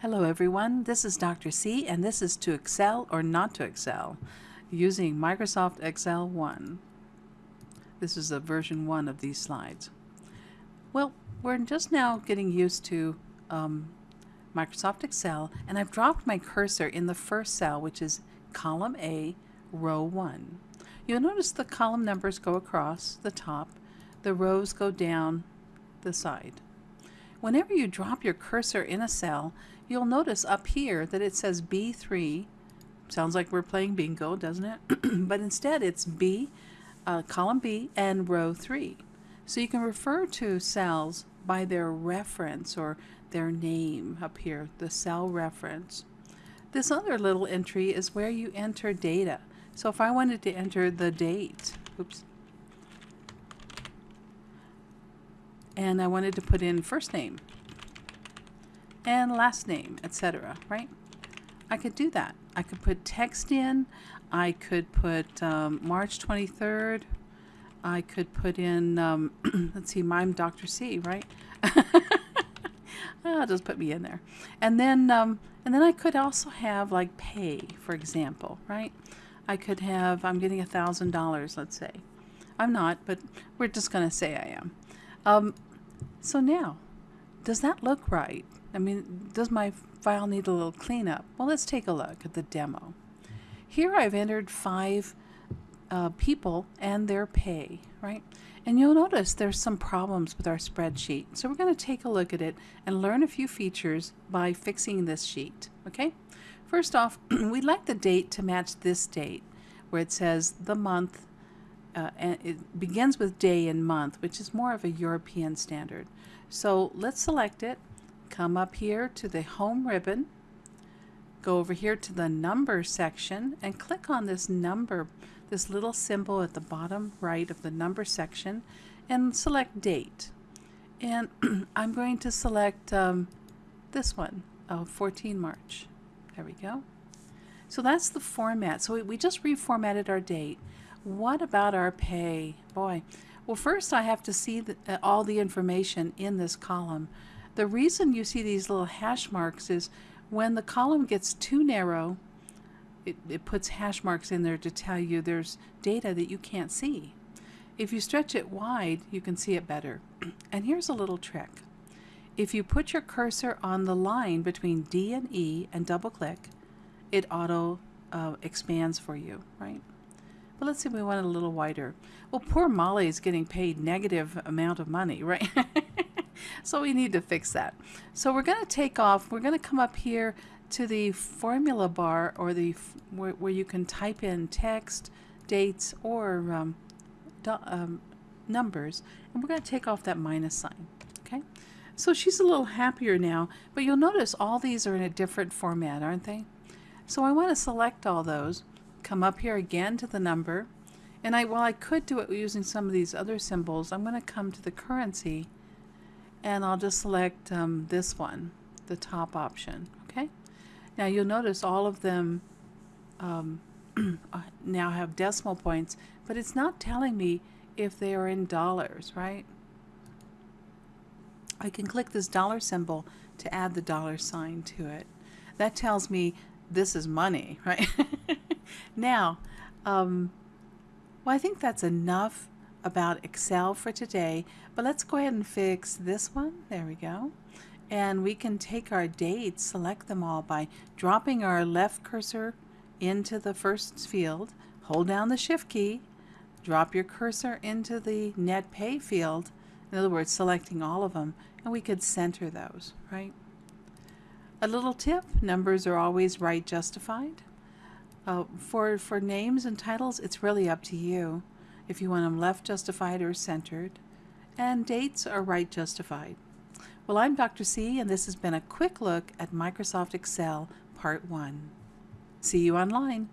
Hello everyone, this is Dr. C and this is to excel or not to excel using Microsoft Excel 1. This is a version 1 of these slides. Well, we're just now getting used to um, Microsoft Excel and I've dropped my cursor in the first cell which is column A, row 1. You'll notice the column numbers go across the top, the rows go down the side. Whenever you drop your cursor in a cell, you'll notice up here that it says B3. Sounds like we're playing bingo, doesn't it? but instead it's B, uh, column B, and row 3. So you can refer to cells by their reference or their name up here, the cell reference. This other little entry is where you enter data. So if I wanted to enter the date, oops, and I wanted to put in first name, and last name, etc., right? I could do that. I could put text in. I could put um, March 23rd. I could put in, um, let's see, I'm Dr. C, right? oh, just put me in there. And then, um, and then I could also have like pay, for example, right? I could have, I'm getting a thousand dollars, let's say. I'm not, but we're just going to say I am. Um, so now, does that look right? I mean, does my file need a little cleanup? Well, let's take a look at the demo. Here I've entered five uh, people and their pay, right? And you'll notice there's some problems with our spreadsheet. So we're going to take a look at it and learn a few features by fixing this sheet, okay? First off, we'd like the date to match this date where it says the month uh, and it begins with day and month, which is more of a European standard. So let's select it, come up here to the home ribbon, go over here to the number section and click on this number, this little symbol at the bottom right of the number section and select date. And I'm going to select um, this one, uh, 14 March. There we go. So that's the format. So we just reformatted our date. What about our pay? Boy, well first I have to see the, uh, all the information in this column. The reason you see these little hash marks is when the column gets too narrow, it, it puts hash marks in there to tell you there's data that you can't see. If you stretch it wide, you can see it better. And here's a little trick. If you put your cursor on the line between D and E and double click, it auto uh, expands for you, right? But let's see we want it a little wider. Well, poor Molly is getting paid negative amount of money, right? so we need to fix that. So we're going to take off, we're going to come up here to the formula bar or the where, where you can type in text, dates, or um, um, numbers, and we're going to take off that minus sign, okay? So she's a little happier now, but you'll notice all these are in a different format, aren't they? So I want to select all those come up here again to the number. And I, well, I could do it using some of these other symbols. I'm going to come to the currency and I'll just select um, this one, the top option. Okay. Now you'll notice all of them um, uh, now have decimal points, but it's not telling me if they are in dollars, right? I can click this dollar symbol to add the dollar sign to it. That tells me this is money, right? now, um, well, I think that's enough about Excel for today, but let's go ahead and fix this one. There we go. And we can take our dates, select them all by dropping our left cursor into the first field, hold down the shift key, drop your cursor into the net pay field, in other words, selecting all of them, and we could center those, right? A little tip, numbers are always right justified. Uh, for, for names and titles, it's really up to you if you want them left justified or centered. And dates are right justified. Well, I'm Dr. C, and this has been a quick look at Microsoft Excel Part 1. See you online.